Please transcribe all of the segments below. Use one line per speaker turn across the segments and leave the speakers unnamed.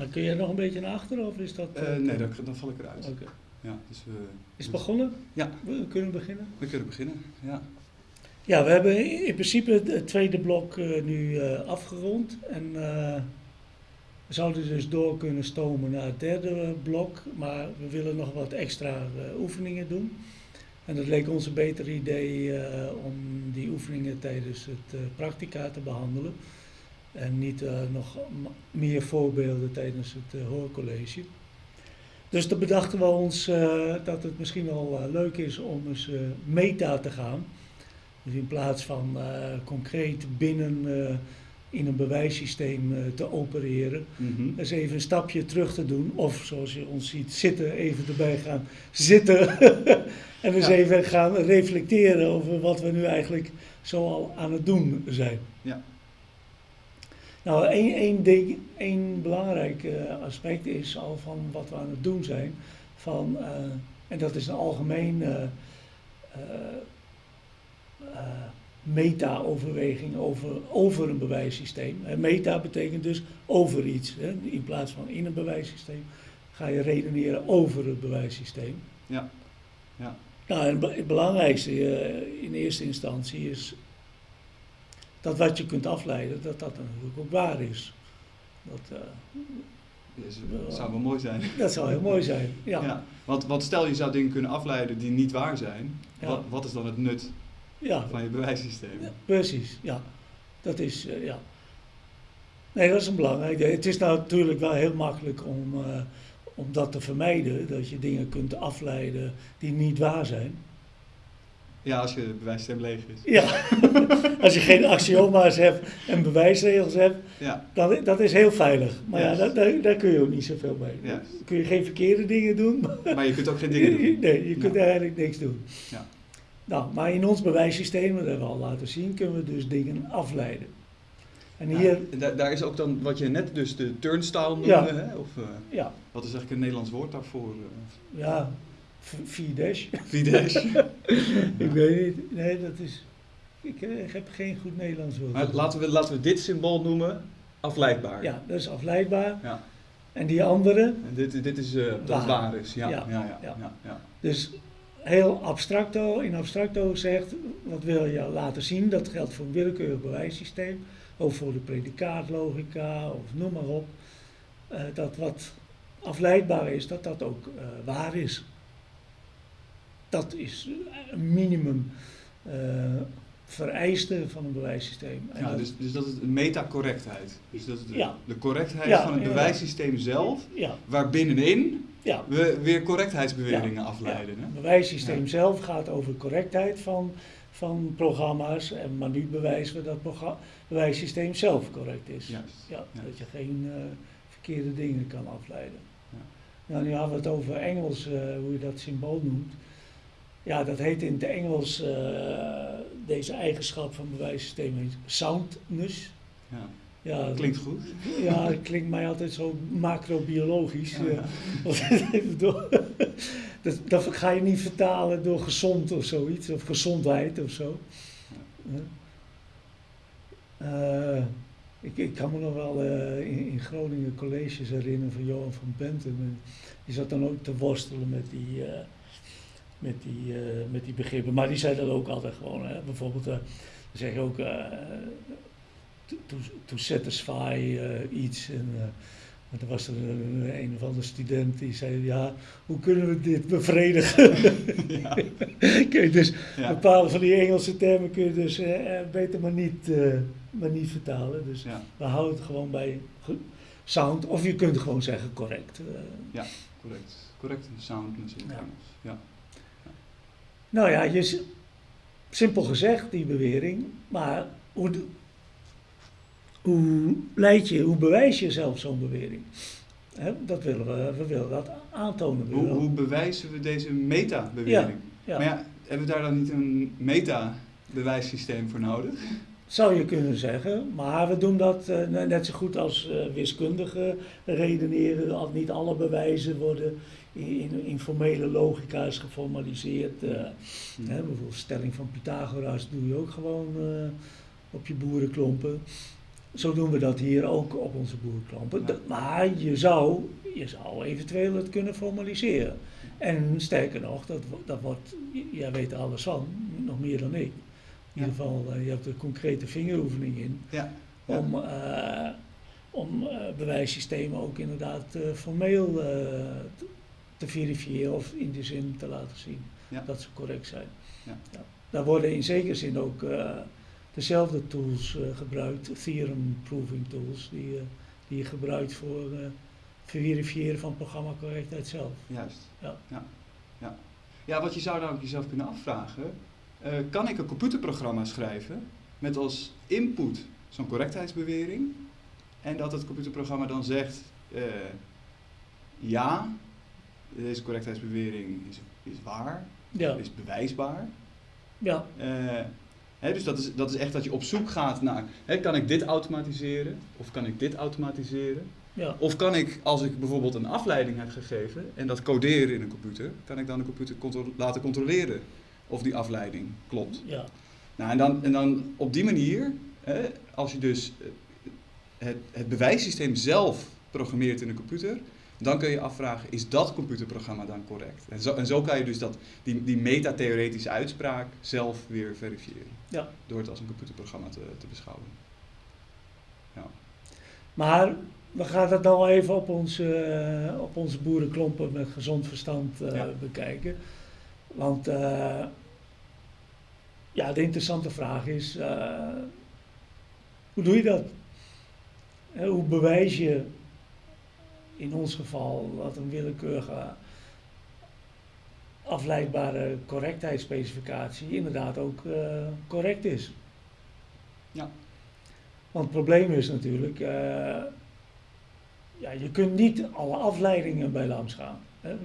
Maar kun jij nog een beetje naar achteren of is dat...
Eh, nee, dan, dan val ik eruit.
Oké.
Ja, dus, eh,
Is het begonnen?
Ja.
We kunnen beginnen.
We kunnen beginnen. Ja.
Ja, we hebben in principe het tweede blok eh, nu eh, afgerond. En eh, we zouden dus door kunnen stomen naar het derde blok. Maar we willen nog wat extra eh, oefeningen doen. En het leek ons een beter idee eh, om die oefeningen tijdens het eh practica te behandelen. En niet eh, nog meer voorbeelden tijdens het eh, hoorcollege. Dus toen bedachten we ons eh, dat het misschien wel leuk is om eens meta te gaan. Dus in plaats van concreet binnen in een bewijssysteem te opereren,
Mhm.
eens even een stapje terug te doen. Of zoals je ons ziet zitten, even erbij gaan zitten. en eens
Ja.
even gaan reflecteren over wat we nu eigenlijk zo al aan het doen zijn.
Ja.
Nou, één, één ding, één belangrijk eh, aspect is al van wat we aan het doen zijn. Van, eh, en dat is een algemeen eh, meta-overweging over, over een bewijssysteem. Meta betekent dus over iets. Hè? In plaats van in een bewijssysteem ga je redeneren over het bewijssysteem.
Ja. Ja.
Nou, en het belangrijkste in eerste instantie is dat wat je kunt afleiden, dat dat natuurlijk ook waar is. Dat, eh,
Dus, dat zou wel mooi zijn.
dat zou heel mooi zijn. Ja,
Ja. Want, want stel je zou dingen kunnen afleiden die niet waar zijn.
Ja.
Wat, wat is dan het nut
ja.
van je bewijssysteem?
Ja, precies, ja. Dat is, eh, ja. Nee, dat is een belangrijk. ding. Het is nou natuurlijk wel heel makkelijk om, eh, om dat te vermijden. Dat je dingen kunt afleiden die niet waar zijn.
Ja, als je bewijssysteem leeg is.
Ja, als je geen axioma's hebt en bewijsregels hebt,
Ja,
dan dat is heel veilig. Maar ja,
Ja.
daar, daar, daar kun je ook niet zoveel mee. Dan kun je geen verkeerde dingen doen. maar-
maar je kunt ook geen dingen doen.
Nee, je kunt
Ja.
eigenlijk niks doen.
Ja.
Nou, maar in ons bewijssysteem, dat hebben we al laten zien, kunnen we dus dingen afleiden. En hier,
Ja, da- daar is ook dan wat je net dus de turnstile noemde.
Ja.
Hè? Of, eh,
ja,
wat is eigenlijk een Nederlands woord daarvoor? eh?
ja, v- Fidesz.
Fidesz.
Ik weet niet, nee, dat is, ik, ik heb geen goed Nederlands woord.
Maar laten we, laten we dit symbool noemen afleidbaar.
Ja, dat is afleidbaar.
Ja.
En die andere,
En dit, dit is dat
Waar.
waar is. Ja, ja,
Ja,
ja.
dus heel abstracto, in abstracto zegt, wat wil je laten zien, dat geldt voor een willekeurig bewijssysteem, ook voor de predicaatlogica of noem maar op, eh, dat wat afleidbaar is, dat dat ook eh, waar is. Dat is een minimum eh, vereiste van een bewijssysteem. En
Ja,
dat-
dus, dus dat is de metacorrectheid. Dus dat is de,
Ja.
de correctheid
Ja,
van het bewijssysteem zelf, waar binnenin
ja,
we weer correctheidsbeweringen afleiden. Hè?
Het bewijssysteem zelf gaat over correctheid van, van programma's, en, maar nu bewijzen we dat het bewijssysteem zelf correct is.
Juist.
Ja. Dat je geen eh, verkeerde dingen kan afleiden.
Ja.
Nou, nu hadden we het over Engels, eh, hoe je dat symbool noemt. Ja, dat heet in het Engels, eh, deze eigenschap van bewijssysteem heet soundness.
Ja.
Ja,
Klinkt goed.
Ja, het klinkt mij altijd zo macrobiologisch.
Ja,
eh,
ja.
dat, dat ga je niet vertalen door gezond of zoiets, of gezondheid of zo. Eh, ik, ik kan me nog wel in, in Groningen colleges herinneren van Johan van Benten. En die zat dan ook te worstelen met die, met die, eh, met die begrippen. Maar die zei dat ook altijd gewoon. Hè. Bijvoorbeeld, eh, dan zeg je ook eh, to, to, satisfy iets. En, maar er was er een, een of andere student die zei, ja, hoe kunnen we dit bevredigen?
Ja.
Kijk, dus
Ja.
bepaalde van die Engelse termen kun je dus eh, beter maar niet, maar niet vertalen. Dus
Ja.
we houden het gewoon bij sound, of je kunt gewoon zeggen correct. eh.
Correct. Correct in het
Ja. Nou ja, je, simpel gezegd die bewering, maar hoe, hoe leid je, hoe bewijs je zelf zo'n bewering? Dat willen we, we willen dat aantonen.
Hoe, bewijzen we deze meta-bewering?
ja.
Maar ja, hebben we daar dan niet een meta-bewijssysteem voor nodig?
Zou je kunnen zeggen, maar we doen dat eh, ne- net zo goed als eh, wiskundige redeneren. Niet alle bewijzen worden in, formele logica's geformaliseerd. eh. Hè, bijvoorbeeld stelling van Pythagoras doe je ook gewoon eh, op je boerenklompen. Zo doen we dat hier ook op onze.
Ja.
Dat- Maar je zou, je zou eventueel het kunnen formaliseren. En sterker nog, dat, dat wordt, jij weet er alles van, nog meer dan ik. In ieder geval, eh, je hebt er concrete vingeroefening in.
Ja. Ja.
Om, om bewijssystemen ook inderdaad formeel te, te verifiëren of in die zin te laten zien
Ja.
dat ze correct zijn.
Ja.
Daar worden in zekere zin ook eh, dezelfde tools eh, gebruikt, theorem proving tools, die, eh, die je gebruikt voor verifiëren van programmacorrectheid zelf.
Juist.
Ja.
Ja. Ja. ja, wat je zou dan ook jezelf kunnen afvragen, kan ik een computerprogramma schrijven met als input zo'n correctheidsbewering en dat het computerprogramma dan zegt, ja, deze correctheidsbewering is, is waar,
Ja,
is bewijsbaar.
ja,
Eh, hè, dus dat is, dat is echt dat je op zoek gaat naar, hè, kan ik dit automatiseren of kan ik dit automatiseren?
ja,
Of kan ik, als ik bijvoorbeeld een afleiding heb gegeven en dat coderen in een computer, kan ik dan de computer contro- laten controleren of die afleiding klopt.
ja,
Nou, en dan, en dan op die manier, hè, als je dus het, het bewijssysteem zelf programmeert in een computer, dan kun je afvragen, is dat computerprogramma dan correct? En zo, en zo kan je dus dat, die, die metatheoretische uitspraak zelf weer verifiëren.
ja.
Door het als een computerprogramma te, te beschouwen. Ja.
Maar we gaan het nou even op onze, eh, op onze boerenklompen met gezond verstand eh,
Ja.
bekijken. Want eh, ja, de interessante vraag is, hoe doe je dat? Hoe bewijs je in ons geval dat een willekeurige afleidbare correctheidsspecificatie inderdaad ook eh, correct is?
Ja.
Want het probleem is natuurlijk, eh, ja, je kunt niet alle afleidingen bij LAMS gaan. Hè?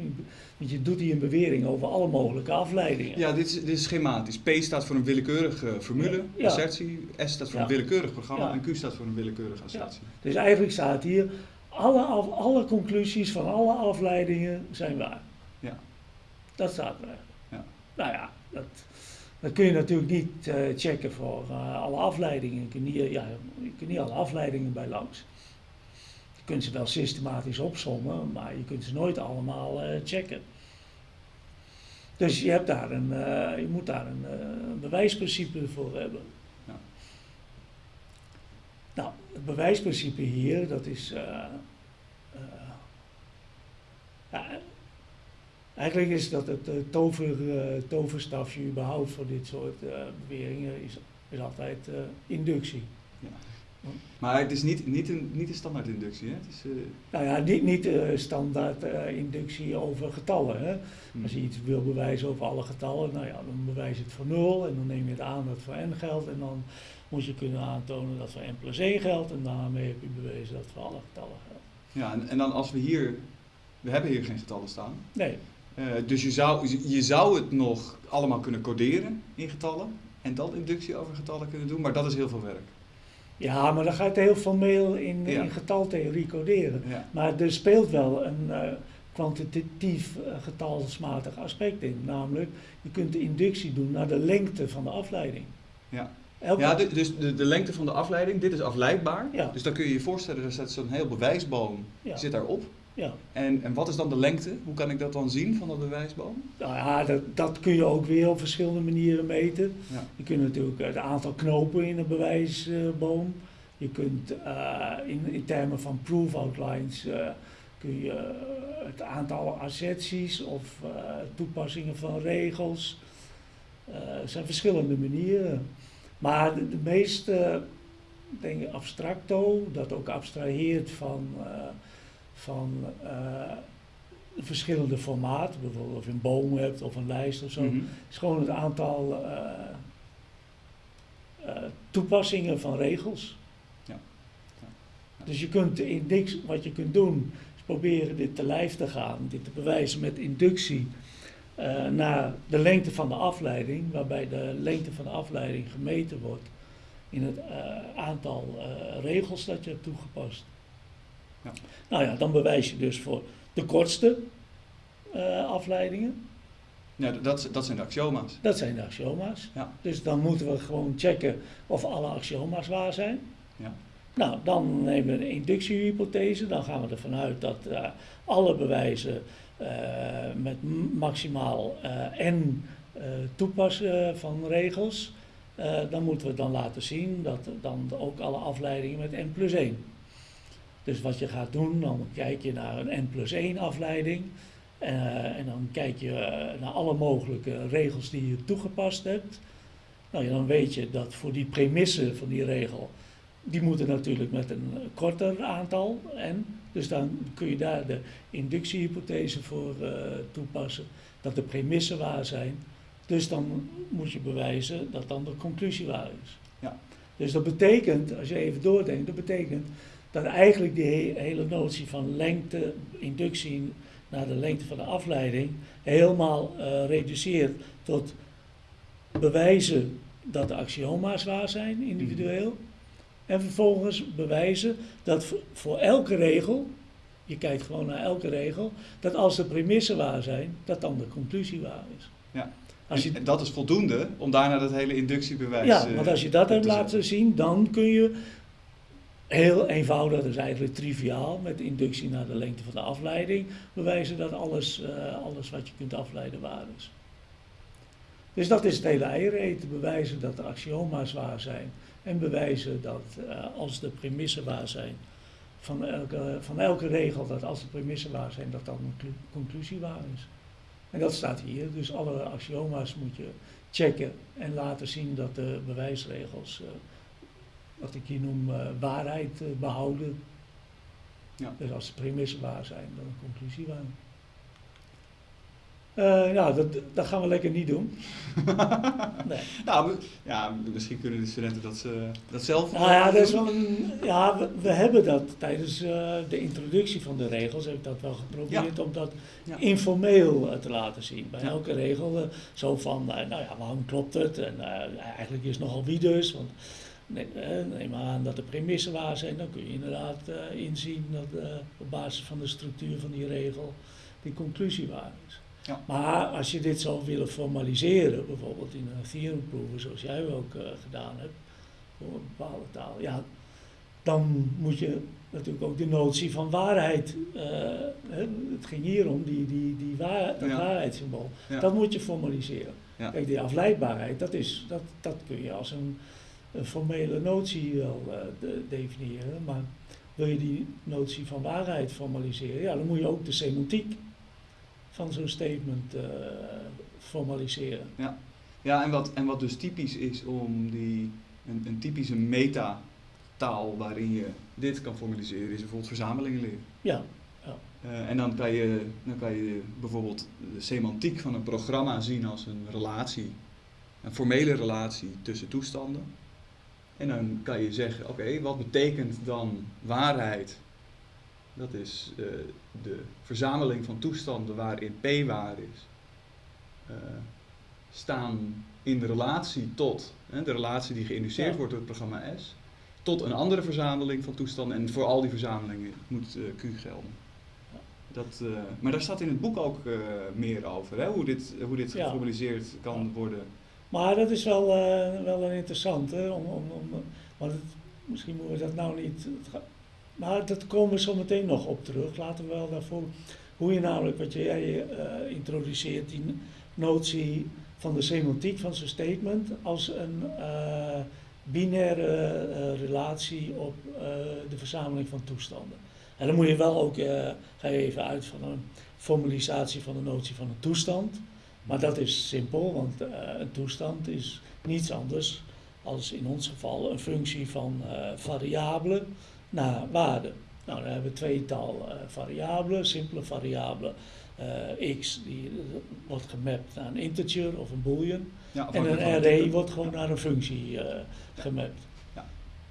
Want je doet hier een bewering over alle mogelijke afleidingen.
Ja, dit is, dit is schematisch. P staat voor een willekeurige formule,
Ja.
assertie. S staat voor
Ja.
een willekeurig programma
Ja.
en Q staat voor een willekeurige assertie.
Dus eigenlijk staat hier, alle, af- alle conclusies van alle afleidingen zijn waar.
Ja.
Dat staat er.
Ja.
Nou ja, dat, dat kun je natuurlijk niet eh, checken voor eh, alle afleidingen. Je kunt, niet, ja, je kunt niet alle afleidingen bij langs. Je kunt ze wel systematisch opsommen, maar je kunt ze nooit allemaal eh, checken. Dus je, hebt daar een, eh, je moet daar een eh, bewijsprincipe voor hebben.
Ja.
Nou, het bewijsprincipe hier, dat is. eh, eh, ja, eigenlijk is dat het eh, tover, toverstafje überhaupt voor dit soort beweringen is, altijd inductie.
Maar het is niet, niet, een, niet een standaard inductie. Hè? Het is, eh,
Nou ja, niet, niet eh, standaard eh, inductie over getallen. Hè?
hm.
Als je iets wil bewijzen over alle getallen, nou ja, dan bewijs je het voor 0 en dan neem je het aan dat het voor n geldt en dan moet je kunnen aantonen dat voor n plus 1 geldt en daarmee heb je bewezen dat het voor alle getallen geldt.
Ja, en, en dan als we hier... We hebben hier geen getallen staan.
Nee,
dus je zou, je zou het nog allemaal kunnen coderen in getallen. En dan inductie over getallen kunnen doen. Maar dat is heel veel werk.
Ja, maar dan ga je het heel formeel in,
Ja.
in getaltheorie coderen.
Ja.
Maar er speelt wel een eh, kwantitatief eh, getalsmatig aspect in. Namelijk, je kunt de inductie doen naar de lengte van de afleiding.
Ja.
Elke-
Ja, de- dus de, de lengte van de afleiding, dit is afleidbaar.
Ja.
Dus dan kun je je voorstellen, er zit zo'n heel bewijsboom zit daarop.
Ja.
En, en wat is dan de lengte? Hoe kan ik dat dan zien van dat bewijsboom?
Nou ja, dat, dat kun je ook weer op verschillende manieren meten.
Ja.
Je kunt natuurlijk het aantal knopen in een bewijsboom. Je kunt eh, in, in termen van proof outlines eh, kun je eh, het aantal asserties of toepassingen van regels. Er zijn verschillende manieren. Maar de, de meest eh, denk ik abstracto, dat ook abstraheert van, van eh, verschillende formaten, bijvoorbeeld of je een boom hebt of een lijst of zo,
Mhm.
is gewoon het aantal eh, eh, toepassingen van regels.
Ja. Ja. Ja.
Dus je kunt in niks, wat je kunt doen, is proberen dit te lijf te gaan, dit te bewijzen met inductie naar de lengte van de afleiding, waarbij de lengte van de afleiding gemeten wordt in het aantal regels dat je hebt toegepast.
Ja.
Nou ja, dan bewijs je dus voor de kortste eh, afleidingen.
Ja, dat, dat zijn de axioma's.
Dat zijn de axioma's.
Ja.
Dus dan moeten we gewoon checken of alle axioma's waar zijn.
Ja.
Nou, dan nemen we een inductiehypothese. Dan gaan we ervan uit dat uh, alle bewijzen uh, met maximaal n toepassen van regels. dan moeten we dan laten zien dat dan ook alle afleidingen met n plus 1. Dus wat je gaat doen, dan kijk je naar een n plus 1 afleiding. en dan kijk je naar alle mogelijke regels die je toegepast hebt. Nou ja, dan weet je dat voor die premissen van die regel die moeten natuurlijk met een korter aantal en dus dan kun je daar de inductiehypothese voor uh, toepassen, dat de premissen waar zijn. Dus dan moet je bewijzen dat dan de conclusie waar is. Ja. Dus dat betekent, als je even doordenkt, dat betekent dat eigenlijk die hele notie van lengte, inductie naar de lengte van de afleiding, helemaal uh, reduceert tot bewijzen dat de axioma's waar zijn, individueel. En vervolgens bewijzen dat voor elke regel, je kijkt gewoon naar elke regel, dat als de premissen waar zijn, dat dan de conclusie waar is.
Ja. Als je, en dat is voldoende om daarna dat hele inductiebewijs
Ja, want als je dat hebt laten zien, dan kun je heel eenvoudig, dat is eigenlijk triviaal, met inductie naar de lengte van de afleiding, bewijzen dat alles, uh, alles wat je kunt afleiden waar is. Dus dat is het hele eieren bewijzen dat de axioma's waar zijn en bewijzen dat uh, als de premissen waar zijn van elke, van elke regel, dat als de premissen waar zijn, dat dan een conclusie waar is. En dat staat hier, dus alle axioma's moet je checken en laten zien dat de bewijsregels, uh, wat ik hier noem, uh, waarheid behouden. Ja. Dus als de premissen waar zijn, dan een conclusie waar. Uh, nou, dat, dat gaan we lekker niet doen.
nee. Nou, ja, misschien kunnen de studenten dat, uh, dat zelf
Nou ja, dat is wel een, ja we, we, hebben dat tijdens de introductie van de regels, heb ik dat wel geprobeerd ja. om dat ja. informeel te laten zien. Bij ja. elke regel zo van, nou ja, waarom klopt het? En eigenlijk is het nogal wie dus, want neem, neem aan dat de premissen waar zijn, dan kun je inderdaad inzien dat op basis van de structuur van die regel die conclusie waar is. Ja. Maar als je dit zou willen formaliseren, bijvoorbeeld in een theorem proeven, zoals jij ook uh, gedaan hebt, voor een bepaalde taal, ja, dan moet je natuurlijk ook de notie van waarheid, het ging hier om, die, die, die waar, dat ja. waarheidssymbool, ja. dat moet je formaliseren. Kijk, die afleidbaarheid, dat, is, dat, dat kun je als een, een formele notie wel de, definiëren, maar wil je die notie van waarheid formaliseren, ja, dan moet je ook de semantiek van zo'n statement uh, formaliseren.
Ja, ja en, wat, en wat dus typisch is om die, een, een typische metataal waarin je dit kan formaliseren, is bijvoorbeeld verzamelingen leren.
Ja. ja.
Uh, en dan kan, je, dan kan je bijvoorbeeld de semantiek van een programma zien als een relatie, een formele relatie tussen toestanden. En dan kan je zeggen, oké, wat betekent dan waarheid dat is uh, de verzameling van toestanden waarin P waar is, uh, staan in de relatie tot, hè, de relatie die geïnduceerd ja. wordt door het programma S, tot een andere verzameling van toestanden. En voor al die verzamelingen moet uh, Q gelden. Dat, maar daar staat in het boek ook meer over, hè? hoe dit, hoe dit ja. geformaliseerd kan worden.
Maar dat is wel, wel een interessant, hè? Om, om, om, het, misschien moeten we dat nou niet maar dat komen we zo meteen nog op terug. Laten we wel daarvoor. Hoe je namelijk, wat jij uh, introduceert, die notie van de semantiek van zo'n statement als een uh, binaire relatie op de verzameling van toestanden. En dan moet je wel ook, ga je even uit van een formalisatie van de notie van een toestand. Maar dat is simpel, want een toestand is niets anders als in ons geval een functie van variabelen naar waarde. Nou, dan hebben we tweetal uh, variabelen, simpele variabelen. Uh, x die wordt gemapt naar een integer of een boolean. Ja, en een array wordt gewoon naar een functie uh, gemapt. Ja.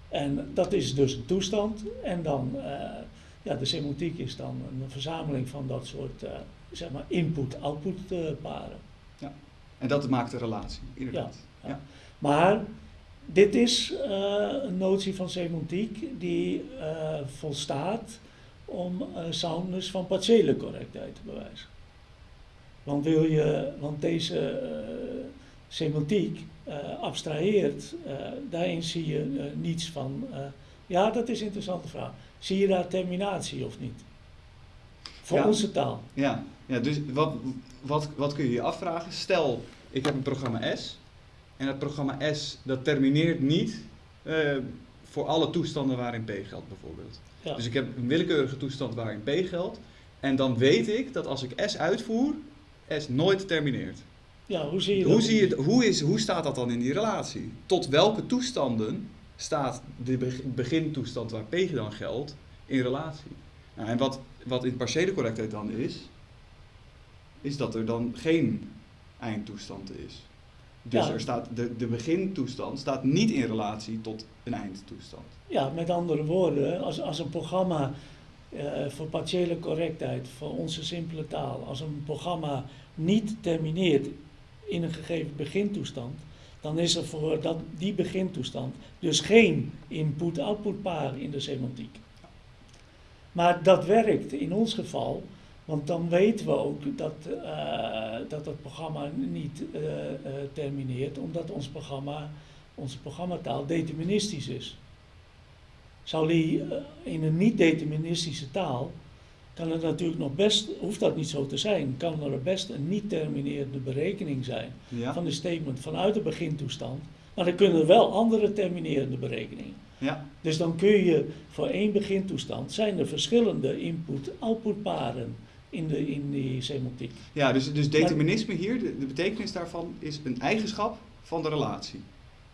En dat is dus een toestand. En dan, ja, de semantiek is dan een verzameling van dat soort, zeg maar, input-output paren.
Ja, en dat maakt de relatie, inderdaad. Ja, ja.
Maar dit is uh, een notie van semantiek die uh, volstaat om uh, soundness van partiële correctheid te bewijzen. Want, wil je, want deze semantiek abstraheert, daarin zie je niets van Ja, dat is een interessante vraag. Zie je daar terminatie of niet? Voor
Ja.
onze taal.
Ja, ja dus wat, wat, wat kun je je afvragen? Stel, ik heb een programma S. En dat programma S dat termineert niet eh, voor alle toestanden waarin P geldt bijvoorbeeld.
Ja.
Dus ik heb een willekeurige toestand waarin P geldt. En dan weet ik dat als ik S uitvoer, S nooit termineert.
ja, hoe zie je
Hoe,
dat?
zie je, hoe, is, hoe staat dat dan in die relatie? Tot welke toestanden staat de beg- begintoestand waar P dan geldt in relatie? Nou, en wat, wat in partiële correctheid dan is, is dat er dan geen eindtoestand is. Dus
Ja.
er staat, de, de begintoestand staat niet in relatie tot een eindtoestand.
Ja, met andere woorden, als, als een programma eh, voor partiële correctheid, voor onze simpele taal, als een programma niet termineert in een gegeven begintoestand, dan is er voor dat, die begintoestand dus geen input-output paar in de semantiek. Maar dat werkt in ons geval, want dan weten we ook dat, eh, dat het programma niet eh, eh, termineert, omdat ons programma, onze programmataal deterministisch is. Zou die in een niet-deterministische taal, kan het natuurlijk nog best, hoeft dat niet zo te zijn, kan er best een niet-terminerende berekening zijn
Ja?
van de statement vanuit de begintoestand, maar dan kunnen er wel andere terminerende berekeningen.
Ja?
Dus dan kun je voor één begintoestand zijn er verschillende input-output paren in, de, in die semantiek.
Ja, dus, dus determinisme hier, de, de betekenis daarvan is een eigenschap van de relatie.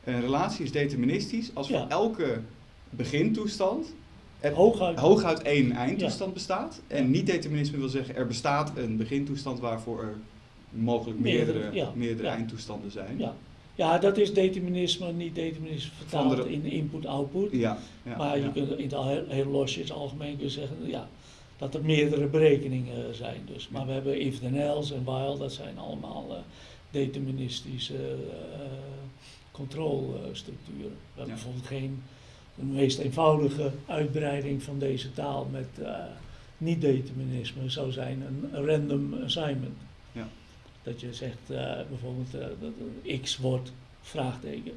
Een relatie is deterministisch als voor
Ja.
elke begintoestand
Hooguit,
hooguit één eindtoestand bestaat. En niet-determinisme wil zeggen er bestaat een begintoestand waarvoor er mogelijk
Meerdere,
meerdere,
ja.
meerdere
Ja.
eindtoestanden zijn.
ja. ja, dat is determinisme, niet determinisme vertaald
de-
in input-output.
Ja, ja,
maar je kunt in het heel, heel losjes algemeen zeggen ja, dat er meerdere berekeningen zijn. Dus. Maar we hebben if then else en while, dat zijn allemaal eh, deterministische eh, controlestructuren. We hebben bijvoorbeeld geen, de meest eenvoudige uitbreiding van deze taal met eh, niet-determinisme zou zijn een random assignment.
Ja.
Dat je zegt eh, bijvoorbeeld eh, dat een x wordt vraagteken.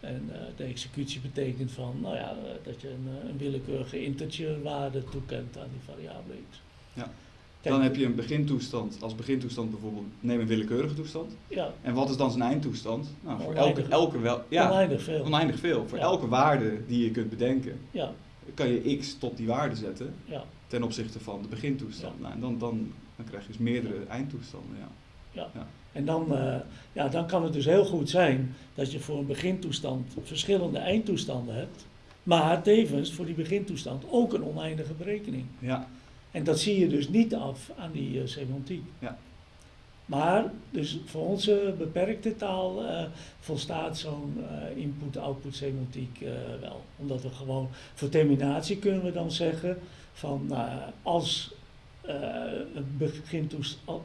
En de executie betekent van, nou ja, dat je een, een willekeurige integerwaarde toekent aan die variabele x.
Ja.
Kijk,
Dan heb je een begintoestand, als begintoestand bijvoorbeeld, neem een willekeurige toestand.
Ja,
En wat is dan zijn eindtoestand? Nou, voor
Oneindig.
elke, elke wel, ja,
oneindig veel.
oneindig veel. Voor
Ja.
elke waarde die je kunt bedenken,
Ja,
kan je x tot die waarde zetten
ja,
ten opzichte van de begintoestand. Nou, en dan, dan, dan krijg je dus meerdere eindtoestanden. Ja.
En dan, eh, ja, dan kan het dus heel goed zijn dat je voor een begintoestand verschillende eindtoestanden hebt, maar tevens voor die begintoestand ook een oneindige berekening.
Ja,
En dat zie je dus niet af aan die eh, semantiek.
Ja.
Maar dus voor onze beperkte taal eh, volstaat zo'n eh, input-output semantiek wel. Omdat we gewoon, voor terminatie kunnen we dan zeggen van nou, als het begintoestand,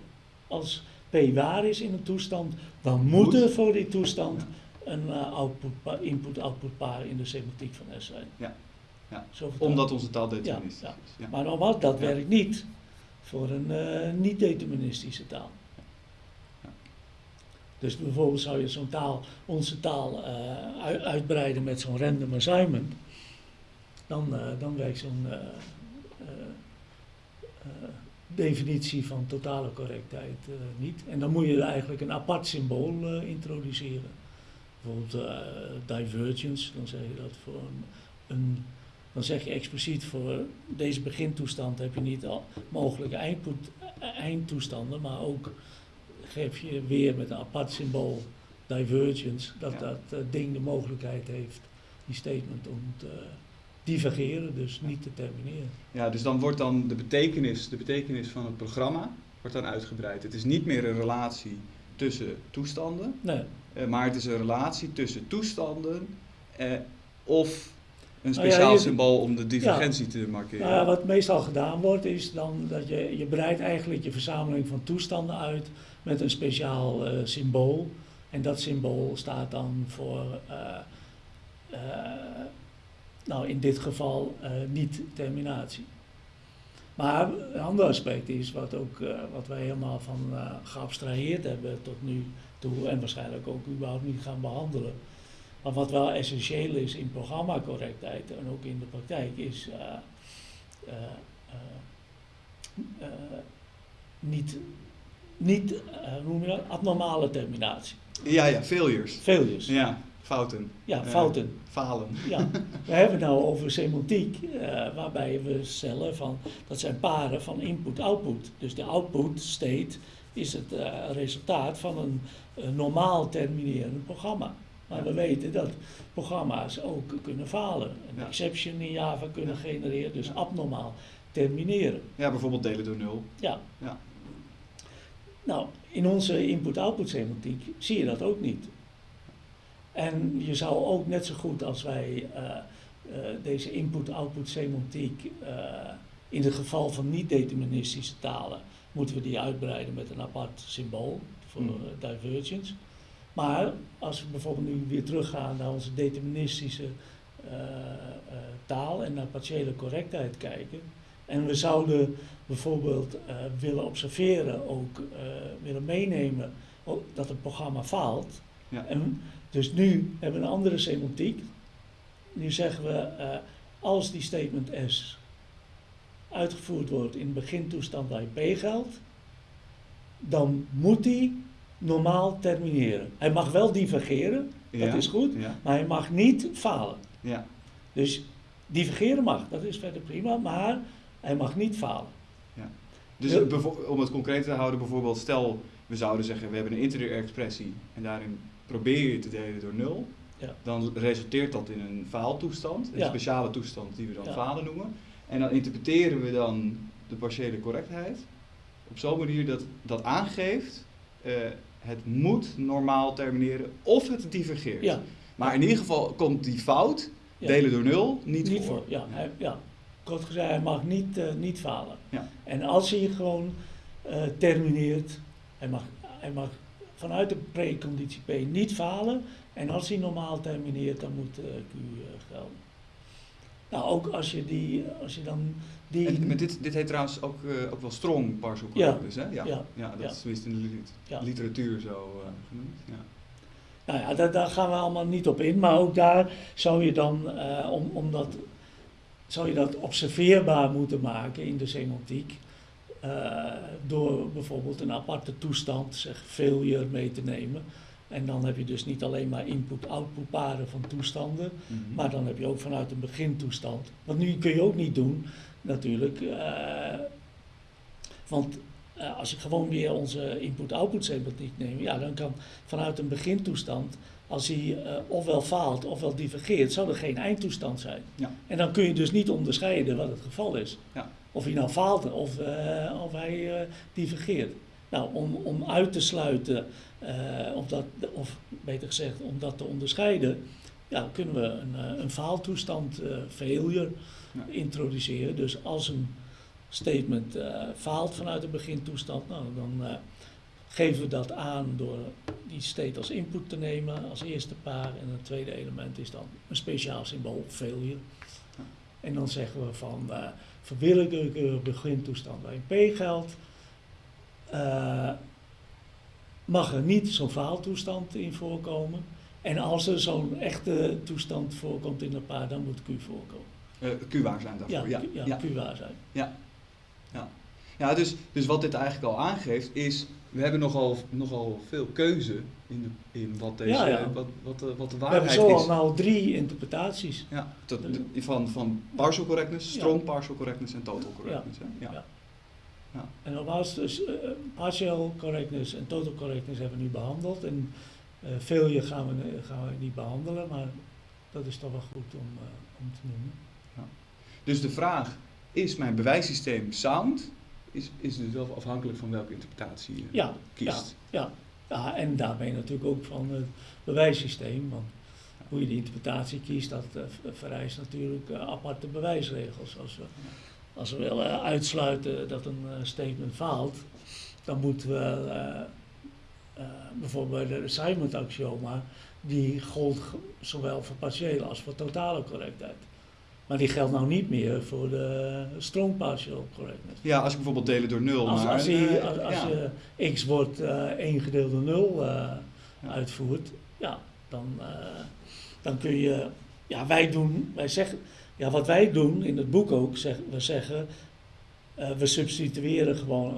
als P waar is in een toestand, dan moet
Moet.
er voor die toestand een output input-output paar in de semantiek van S zijn.
Ja. Ja. Omdat onze taal deterministisch
Ja,
is. Ja.
Maar nogmaals, dat werkt niet voor een eh, niet-deterministische taal. Dus bijvoorbeeld zou je zo'n taal, onze taal, eh, ui- uitbreiden met zo'n random assignment, dan, eh, dan werkt zo'n definitie van totale correctheid niet. En dan moet je er eigenlijk een apart symbool introduceren. Bijvoorbeeld divergence, dan zeg je dat voor een, een dan zeg je expliciet voor deze begintoestand heb je niet al mogelijke eindpoet- eindtoestanden, maar ook geef je weer met een apart symbool divergence, dat
Ja.
dat eh, ding de mogelijkheid heeft, die statement, om te divergeren, dus niet te termineren.
Ja, dus dan wordt dan de betekenis, de betekenis van het programma wordt dan uitgebreid. Het is niet meer een relatie tussen toestanden,
Nee,
eh, maar het is een relatie tussen toestanden eh, of een
Nou ja,
speciaal
je-
symbool om de divergentie te markeren.
Nou ja, wat meestal gedaan wordt, is dan dat je, je breidt eigenlijk je verzameling van toestanden uit met een speciaal eh, symbool. En dat symbool staat dan voor, eh, nou in dit geval, niet-terminatie. Maar een ander aspect is, wat, ook, wat wij helemaal van geabstraheerd hebben tot nu toe, en waarschijnlijk ook überhaupt niet gaan behandelen, Maar wat wel essentieel is in programmacorrectheid en ook in de praktijk is uh, uh, niet, niet hoe noem je dat, abnormale terminatie.
Ja, ja, failures.
Failures.
Ja, fouten.
Ja, fouten.
falen.
Ja, we hebben het nou over semantiek, waarbij we stellen van, dat zijn paren van input-output. Dus de output state is het resultaat van een normaal terminerend programma. Maar we weten dat programma's ook kunnen falen. Een exception in Java kunnen genereren, dus abnormaal termineren.
Ja, bijvoorbeeld delen door nul.
Ja. ja. Nou, in onze input-output semantiek zie je dat ook niet. En je zou ook net zo goed als wij uh, uh, deze input-output semantiek uh, in het geval van niet-deterministische talen, moeten we die uitbreiden met een apart symbool voor mm. divergence. Maar als we bijvoorbeeld nu weer teruggaan naar onze deterministische uh, uh, taal en naar partiële correctheid kijken. En we zouden bijvoorbeeld uh, willen observeren, ook willen meenemen dat het programma faalt. Ja. En dus nu hebben we een andere semantiek. Nu zeggen we, als die statement S uitgevoerd wordt in de begintoestand bij P geldt, dan moet die normaal termineren. Hij mag wel divergeren, dat is goed, maar hij mag niet falen. Ja. Dus divergeren mag, dat is verder prima, maar hij mag niet falen.
Ja. Dus om het concreet te houden, bijvoorbeeld, stel we zouden zeggen we hebben een interieur expressie en daarin probeer je te delen door nul, ja. dan resulteert dat in een faaltoestand, een speciale toestand die we dan falen noemen. En dan interpreteren we dan de partiële correctheid op zo'n manier dat dat aangeeft uh, het moet normaal termineren of het divergeert. Ja. Maar in ieder geval komt die fout, delen door nul, niet, niet voor.
Ja, hij, ja, kort gezegd, hij mag niet, uh, niet falen. Ja. En als hij gewoon uh, termineert, hij mag, hij mag vanuit de preconditie P niet falen. En als hij normaal termineert, dan moet uh, Q gelden. Nou, ook als je, die, als je dan die...
En, dit, dit heet trouwens ook, uh, ook wel strong correctness, ja. hè? Ja, ja, ja dat is tenminste in de literatuur zo uh, genoemd. Ja.
Nou ja, daar, daar, gaan we allemaal niet op in, maar ook daar zou je dan, uh, om, om dat, zou je dat observeerbaar moeten maken in de semantiek. door bijvoorbeeld een aparte toestand, zeg failure, mee te nemen. En dan heb je dus niet alleen maar input-output paren van toestanden, mm -hmm. maar dan heb je ook vanuit een begintoestand. Want nu kun je ook niet doen, natuurlijk. Uh, want uh, als ik gewoon weer onze input-output semantiek neem, ja, dan kan vanuit een begintoestand, als hij uh, ofwel faalt ofwel divergeert, zou er geen eindtoestand zijn. Ja. En dan kun je dus niet onderscheiden wat het geval is. Ja. Of hij nou faalt of, of hij divergeert. Nou, om, om uit te sluiten, of, dat, of beter gezegd, om dat te onderscheiden, ja, kunnen we een, een faaltoestand, failure, introduceren. Dus als een statement uh, faalt vanuit de begintoestand, nou, dan uh, geven we dat aan door die state als input te nemen als eerste paar. En het tweede element is dan een speciaal symbool, failure. En dan zeggen we van uh, verwillekeurig begintoestand waarin P geldt. mag er niet zo'n faaltoestand in voorkomen. En als er zo'n echte toestand voorkomt in een paar, dan moet Q voorkomen.
Uh, Q-waar zijn daarvoor, ja.
Ja, ja. Zijn.
Ja, ja. ja dus, dus wat dit eigenlijk al aangeeft is, we hebben nogal, nogal veel keuze in, de, in wat, deze, ja, ja. Wat, wat, de, wat de waarheid is.
We hebben zo al nou drie interpretaties.
Ja, tot, van, van partial correctness, strong partial correctness en total correctness. Ja. Ja.
Ja. En nogmaals, dus uh, partial correctness en total correctness hebben we nu behandeld. En uh, failure gaan we, gaan we niet behandelen, maar dat is toch wel goed om, uh, om te noemen.
Dus de vraag, is mijn bewijssysteem sound? Is, is dus wel afhankelijk van welke interpretatie je ja, kiest.
Ja, ja. ja, en daarmee natuurlijk ook van het bewijssysteem. Want hoe je die interpretatie kiest, dat uh, vereist natuurlijk uh, aparte bewijsregels. Als we, als we willen uitsluiten dat een uh, statement faalt, dan moeten we bijvoorbeeld bij de assignment axioma, die gold zowel voor partiële als voor totale correctheid. Maar die geldt nou niet meer voor de strong partial correctness.
Ja, als ik bijvoorbeeld delen door 0.
Als, maar, als, die, als, als je x wordt uh, 1 gedeeld door 0 uh, ja. uitvoert, ja, dan, uh, dan kun je, ja, wij doen, wij zeggen, ja, wat wij doen in het boek ook, zeg, we zeggen, we substitueren gewoon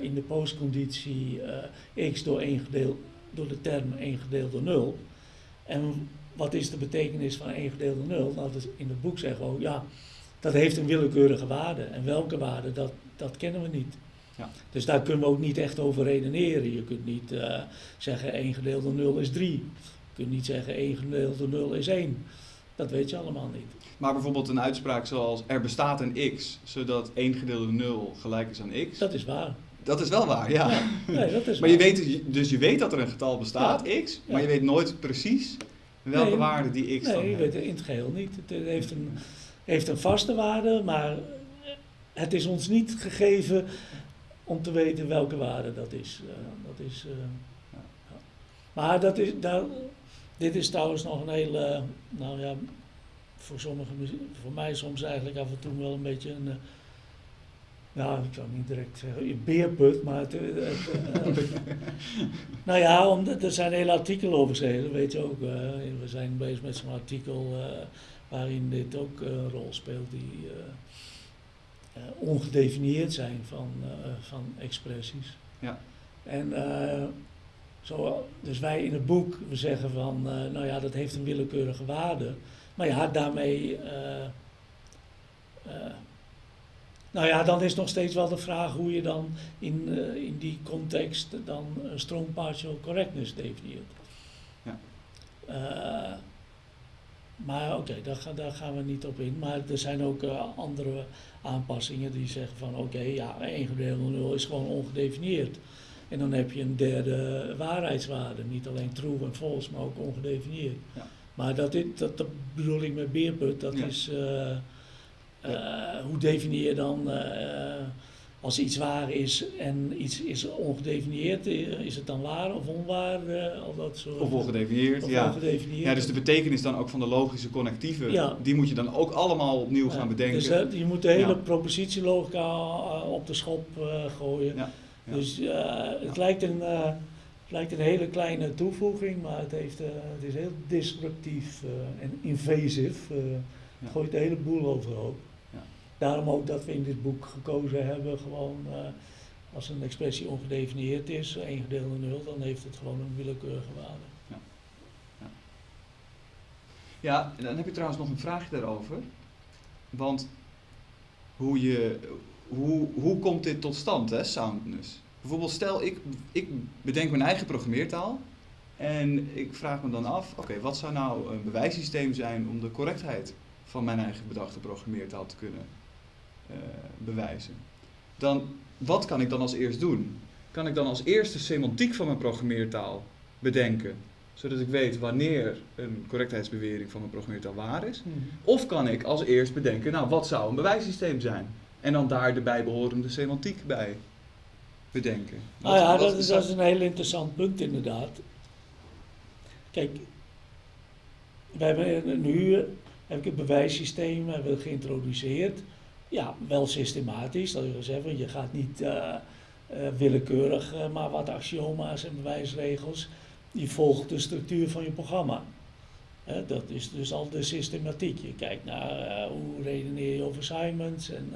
in de postconditie x door, 1 gedeeld, door de term 1 gedeeld door 0. En wat is de betekenis van 1 gedeeld door 0? Nou, dus in het boek zeggen we ook, ja, dat heeft een willekeurige waarde. En welke waarde, dat, dat kennen we niet. Ja. Dus daar kunnen we ook niet echt over redeneren. Je kunt niet uh, zeggen 1 gedeeld door 0 is 3. Je kunt niet zeggen 1 gedeeld door 0 is 1. Dat weet je allemaal niet.
Maar bijvoorbeeld een uitspraak zoals er bestaat een x, zodat 1 gedeeld door 0 gelijk is aan x.
Dat is waar.
Dat is wel waar, ja.
ja nee, dat is
maar je weet, dus, dus je weet dat er een getal bestaat, ja. x, maar je weet nooit precies welke nee, waarde die x
nee,
dan
heeft.
Nee,
in het geheel niet. Het heeft een, heeft een vaste waarde, maar het is ons niet gegeven om te weten welke waarde dat is. Uh, dat is uh, ja. Maar dat is, dat, dit is trouwens nog een hele, nou ja, voor sommigen, voor mij soms eigenlijk af en toe wel een beetje een, ja, ik zou niet direct zeggen beerput, maar het, het nou ja, om, er zijn hele artikelen over geschreven, weet je ook. we zijn bezig met zo'n artikel waarin dit ook een rol speelt, die uh, ongedefinieerd zijn van, van expressies.
Ja.
En zo, dus wij in het boek, we zeggen van, nou ja, dat heeft een willekeurige waarde. Maar ja, daarmee, nou ja, dan is nog steeds wel de vraag hoe je dan in, in die context dan strong partial correctness definieert.
Ja.
Maar oké, okay, daar, daar, gaan we niet op in. Maar er zijn ook uh, andere aanpassingen die zeggen van oké, okay, ja, 1 gedeeld door 0 is gewoon ongedefinieerd. En dan heb je een derde waarheidswaarde. Niet alleen true en false, maar ook ongedefinieerd.
Ja.
Maar dat, is, dat, dat, bedoel ik met beerput, dat ja. is uh, hoe definieer je dan als iets waar is en iets is ongedefinieerd, is het dan waar of onwaar? Of, dat soort,
of ongedefinieerd,
of
ja.
ongedefinieerd.
Ja, dus de betekenis dan ook van de logische connectieven, ja. die moet je dan ook allemaal opnieuw gaan bedenken.
Dus je moet de hele ja. propositielogica op de schop uh, gooien.
Ja.
Dus het, lijkt een, het lijkt een hele kleine toevoeging, maar het, heeft, het is heel disruptief en invasief. Het gooit de hele boel overhoop. Daarom ook dat we in dit boek gekozen hebben, gewoon uh, als een expressie ongedefinieerd is, 1 gedeeld door 0, dan heeft het gewoon een willekeurige waarde.
Ja. Ja. ja, en dan heb je trouwens nog een vraagje daarover. Want hoe, je, hoe, hoe komt dit tot stand, hè, soundness? Bijvoorbeeld stel ik, ik bedenk mijn eigen programmeertaal en ik vraag me dan af, oké, wat zou nou een bewijssysteem zijn om de correctheid van mijn eigen bedachte programmeertaal te kunnen bewijzen. Dan, wat kan ik dan als eerst doen? Kan ik dan als eerste semantiek van mijn programmeertaal bedenken, zodat ik weet wanneer een correctheidsbewering van mijn programmeertaal waar is?
Mm.
Of kan ik als eerst bedenken, nou wat zou een bewijssysteem zijn? En dan daar de bijbehorende semantiek bij bedenken.
Wat, nou ja, dat is, dat is een heel interessant punt inderdaad. Kijk, we hebben nu heb ik het bewijssysteem hebben geïntroduceerd ja, wel systematisch. Dat wil zeggen, je gaat niet uh, uh, willekeurig uh, maar wat axioma's en bewijsregels. Je volgt de structuur van je programma. dat is dus al de systematiek. Je kijkt naar hoe redeneer je over assignments en,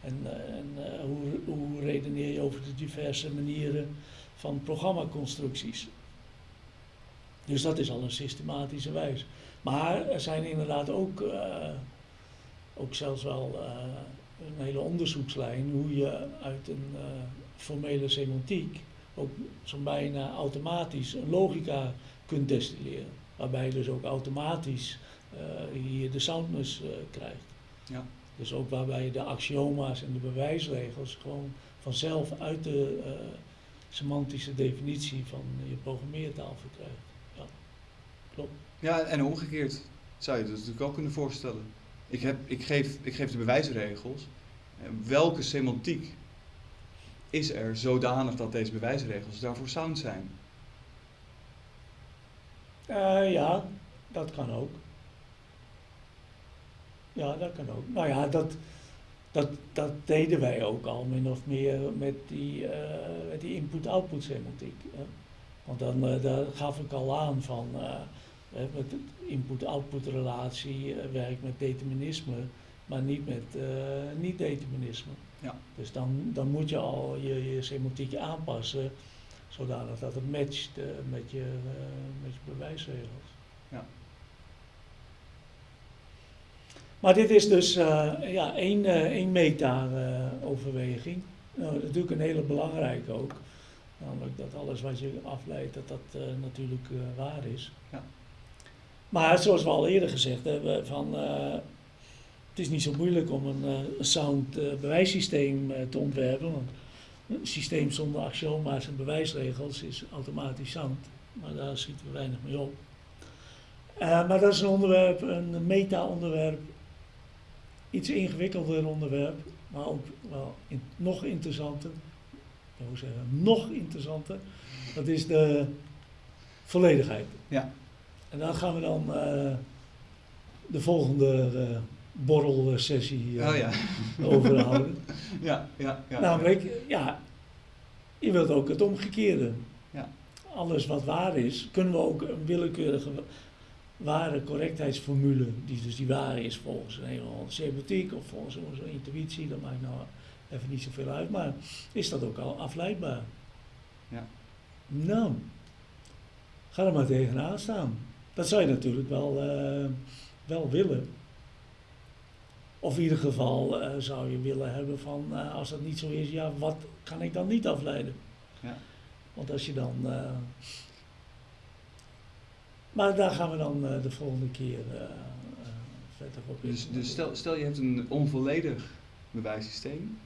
en, en hoe, hoe redeneer je over de diverse manieren van programmaconstructies. Dus dat is al een systematische wijze. Maar er zijn inderdaad ook ook zelfs wel uh, een hele onderzoekslijn hoe je uit een uh, formele semantiek ook zo'n bijna automatisch een logica kunt destilleren. Waarbij je dus ook automatisch uh, hier de soundness krijgt.
Ja.
Dus ook waarbij je de axioma's en de bewijsregels gewoon vanzelf uit de semantische definitie van je programmeertaal verkrijgt. Ja, klopt.
Ja, en omgekeerd zou je dat natuurlijk ook kunnen voorstellen. Ik, heb, ik, geef, ik geef de bewijsregels. Welke semantiek is er zodanig dat deze bewijsregels daarvoor sound zijn?
Uh, ja, dat kan ook. Ja, dat kan ook. Nou ja, dat, dat, dat deden wij ook al min of meer met die, uh, die input-output semantiek. Want dan daar gaf ik al aan van met input-output relatie, eh, werkt met determinisme, maar niet met eh, niet-determinisme.
Ja.
Dus dan, dan moet je al je, je semantiek aanpassen, zodanig dat het matcht eh, met, je, met je bewijsregels.
Ja.
Maar dit is dus ja, één, één meta-overweging. nou, natuurlijk een hele belangrijke ook. Namelijk dat alles wat je afleidt, dat dat natuurlijk waar is.
Ja.
Maar zoals we al eerder gezegd hebben, van, eh, het is niet zo moeilijk om een, eh, een sound eh, bewijssysteem te ontwerpen. Want een systeem zonder axioma's en bewijsregels is automatisch sound. Maar daar schieten we weinig mee op. Maar dat is een onderwerp, een meta-onderwerp, iets ingewikkelder onderwerp, maar ook wel nog interessanter. Ik zeggen, nog interessanter. Dat is de volledigheid.
Ja.
En daar gaan we dan eh, de volgende eh borrelsessie eh,
Oh ja.
over houden.
ja, ja, ja.
Namelijk, ja, je wilt ook het omgekeerde.
Ja.
Alles wat waar is, kunnen we ook een willekeurige ware correctheidsformule, die dus die waar is volgens een hele semantiek of volgens onze intuïtie, dat maakt nou even niet zoveel uit, maar is dat ook al afleidbaar?
Ja.
Nou, ga er maar tegenaan staan. Dat zou je natuurlijk wel, eh, wel willen. Of in ieder geval eh, zou je willen hebben van, eh, als dat niet zo is, ja, wat kan ik dan niet afleiden?
Ja.
Want als je dan. maar daar gaan we dan de volgende keer verder op in.
Dus, dus stel, stel je hebt een onvolledig bewijssysteem,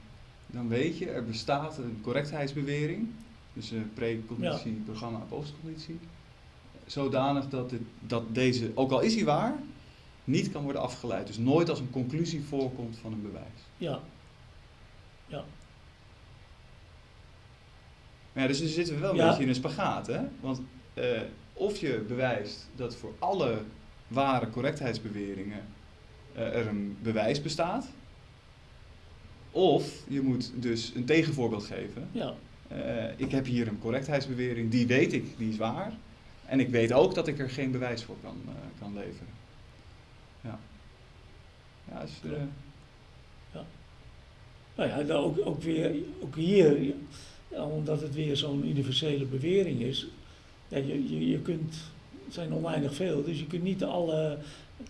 dan weet je er bestaat een correctheidsbewering, dus een preconditie, programma, postconditie, zodanig dat, dit, dat deze, ook al is hij waar, niet kan worden afgeleid. Dus nooit als een conclusie voorkomt van een bewijs.
Ja,
Maar ja, dus nu zitten we wel een
Ja.
beetje in een spagaat, hè? Want eh, of je bewijst dat voor alle ware correctheidsbeweringen eh, er een bewijs bestaat, of je moet dus een tegenvoorbeeld geven.
ja,
Eh, ik heb hier een correctheidsbewering, die weet ik, die is waar. En ik weet ook dat ik er geen bewijs voor kan, eh, kan leveren. Ja. Ja, dus, eh,
Nou ja, dan ook, ook, weer, ook hier, ja, omdat het weer zo'n universele bewering is, ja, je, je, je kunt, het zijn oneindig veel, dus je kunt niet alle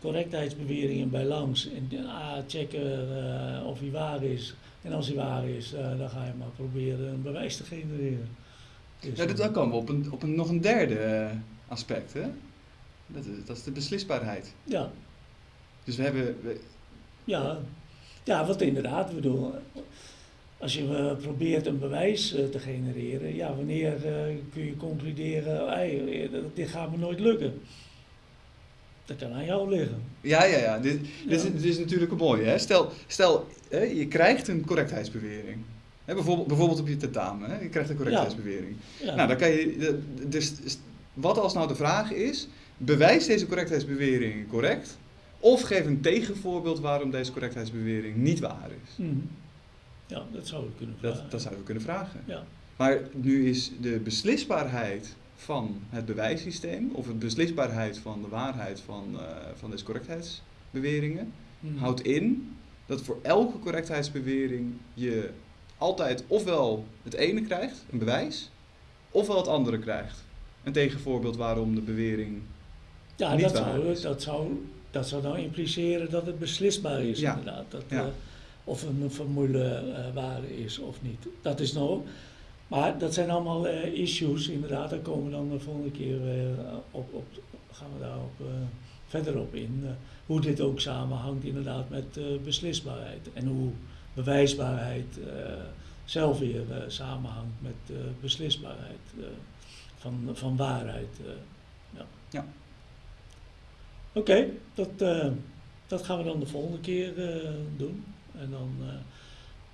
correctheidsbeweringen bij langs en ah, checken eh, of hij waar is. En als hij waar is, dan ga je maar proberen een bewijs te genereren. Dus,
ja, dat, dan komen we op, een, op een, nog een derde eh, aspect, hè? Dat is, dat is de beslisbaarheid.
ja,
Dus we hebben, we-
ja, ja, wat inderdaad, bedoel, als je eh, probeert een bewijs eh, te genereren, ja, wanneer eh, kun je concluderen, hey, eh, dat- dit gaat me nooit lukken? Dat kan aan jou liggen.
Ja, ja, ja. Dit, is, dit is natuurlijk een mooie. Hè? Stel, stel je krijgt een correctheidsbewering. Hè, bijvoorbeeld, bijvoorbeeld op je tentamen. Hè? Je krijgt een correctheidsbewering.
Ja,
Nou, dan kan je. de- Dus, dus wat als nou de vraag is: bewijs deze correctheidsbewering correct? Of geef een tegenvoorbeeld waarom deze correctheidsbewering niet waar is.
Mhm. ja dat zou je kunnen vragen.
Dat, dat zouden we kunnen vragen.
Ja.
Maar nu is de beslisbaarheid van het bewijssysteem, of de beslisbaarheid van de waarheid van, eh, van deze correctheidsbeweringen,
Mhm.
houdt in dat voor elke correctheidsbewering je altijd ofwel het ene krijgt, een bewijs, ofwel het andere krijgt. Een tegenvoorbeeld waarom de bewering.
ja,
niet
dat
waar
zou,
is.
dat, zou, dat zou nou impliceren dat het beslisbaar is,
Ja.
inderdaad. Dat,
Ja.
eh, of een formule eh, waar is of niet. Dat is nou. Maar dat zijn allemaal eh, issues, inderdaad. Daar komen we dan de volgende keer op, op, gaan we daarop eh, verder op in. hoe dit ook samenhangt, inderdaad, met beslisbaarheid. En hoe bewijsbaarheid eh, zelf weer eh, samenhangt met eh, beslisbaarheid eh, van, van waarheid. eh, ja.
Ja.
Oké, dat, eh, dat gaan we dan de volgende keer eh, doen. En dan, eh,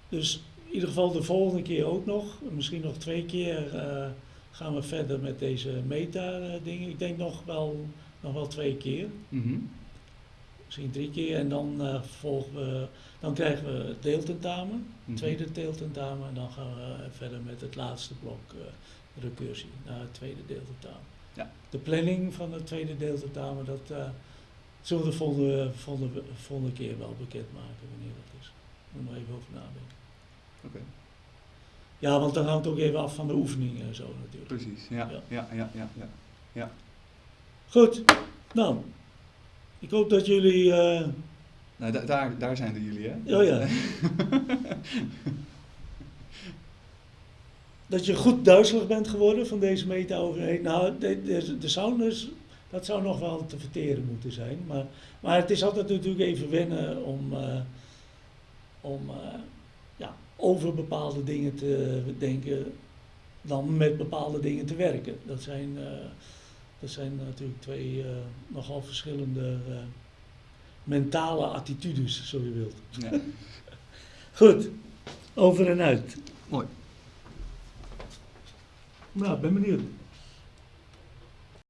dus in ieder geval de volgende keer ook nog, misschien nog twee keer, eh, gaan we verder met deze meta-dingen. Ik denk nog wel, nog wel twee keer,
Mhm.
Misschien drie keer. En dan, eh, volgen we, dan krijgen we het deeltentamen,
Mhm.
tweede deeltentamen. En dan gaan we verder met het laatste blok, eh, recursie, naar het tweede deeltentamen.
Ja.
De planning van het tweede deeltentamen, dat eh, zullen we de volgende, volgende, volgende keer wel bekendmaken wanneer dat is. Moet er even over nadenken.
Oké,
Ja, want dan hangt ook even af van de oefeningen en zo natuurlijk.
precies. Ja,
Ja.
ja, ja, ja. ja,
Goed, nou, ik hoop dat jullie, eh,
Nou, da- daar, daar zijn de jullie, hè?
oh ja, dat je goed duizelig bent geworden van deze meta-overheid. Nou, de, de, de sounders, dat zou nog wel te verteren moeten zijn. Maar, maar het is altijd natuurlijk even wennen om, eh, om eh, ja, over bepaalde dingen te denken dan met bepaalde dingen te werken. Dat zijn, dat zijn natuurlijk twee eh, nogal verschillende eh, mentale attitudes, zo je wilt.
Ja.
Goed, over en uit.
Mooi.
Nou, ik ben benieuwd.